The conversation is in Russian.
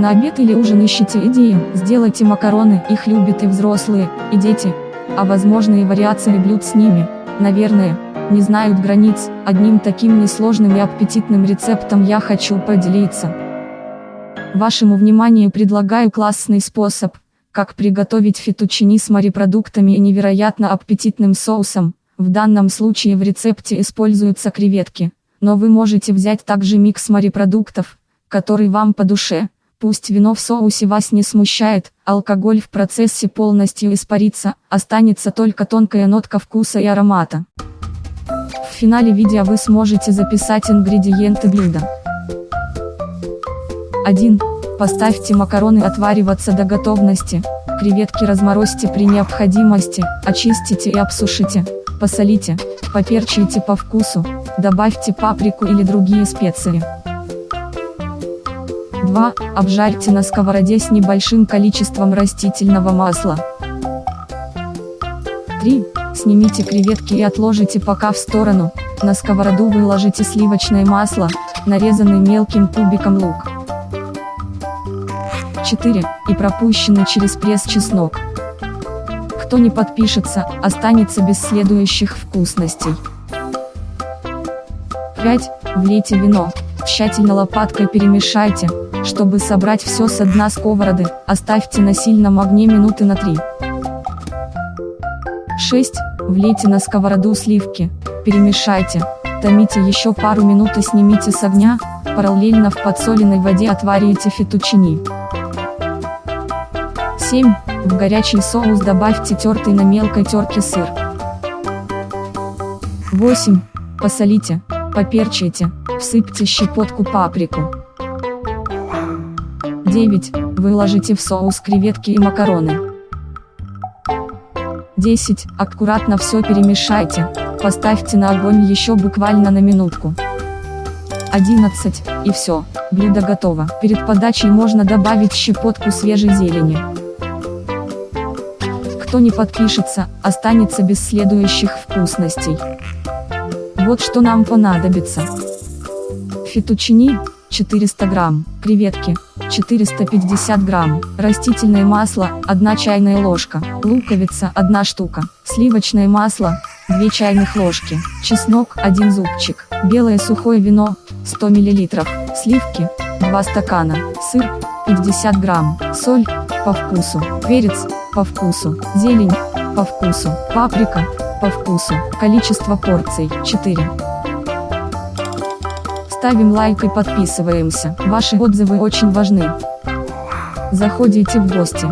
На обед или ужин ищите идеи, сделайте макароны, их любят и взрослые, и дети. А возможные вариации блюд с ними, наверное, не знают границ, одним таким несложным и аппетитным рецептом я хочу поделиться. Вашему вниманию предлагаю классный способ, как приготовить фетучини с морепродуктами и невероятно аппетитным соусом. В данном случае в рецепте используются креветки, но вы можете взять также микс морепродуктов, который вам по душе. Пусть вино в соусе вас не смущает, алкоголь в процессе полностью испарится, останется только тонкая нотка вкуса и аромата. В финале видео вы сможете записать ингредиенты блюда. 1. Поставьте макароны отвариваться до готовности, креветки разморозьте при необходимости, очистите и обсушите, посолите, поперчите по вкусу, добавьте паприку или другие специи. 2. Обжарьте на сковороде с небольшим количеством растительного масла. 3. Снимите креветки и отложите пока в сторону, на сковороду выложите сливочное масло, нарезанный мелким кубиком лук. 4. И пропущенный через пресс чеснок. Кто не подпишется, останется без следующих вкусностей. 5. Влейте вино, тщательно лопаткой перемешайте, чтобы собрать все с дна сковороды, оставьте на сильном огне минуты на 3. 6. Влейте на сковороду сливки, перемешайте, томите еще пару минут и снимите с огня, параллельно в подсоленной воде отварите фетучини. 7. В горячий соус добавьте тертый на мелкой терке сыр. 8. Посолите, поперчите, всыпьте щепотку паприку. 9. Выложите в соус креветки и макароны. 10. Аккуратно все перемешайте, поставьте на огонь еще буквально на минутку. 11. И все, блюдо готово. Перед подачей можно добавить щепотку свежей зелени. Кто не подпишется, останется без следующих вкусностей. Вот что нам понадобится. Фетучини, 400 грамм, креветки, 450 грамм, растительное масло, 1 чайная ложка, луковица, 1 штука, сливочное масло, 2 чайных ложки, чеснок, 1 зубчик, белое сухое вино, 100 мл, сливки, 2 стакана, сыр, 50 грамм, соль, по вкусу, перец, по вкусу, зелень, по вкусу, паприка, по вкусу, количество порций, 4. Ставим лайк и подписываемся, ваши отзывы очень важны. Заходите в гости.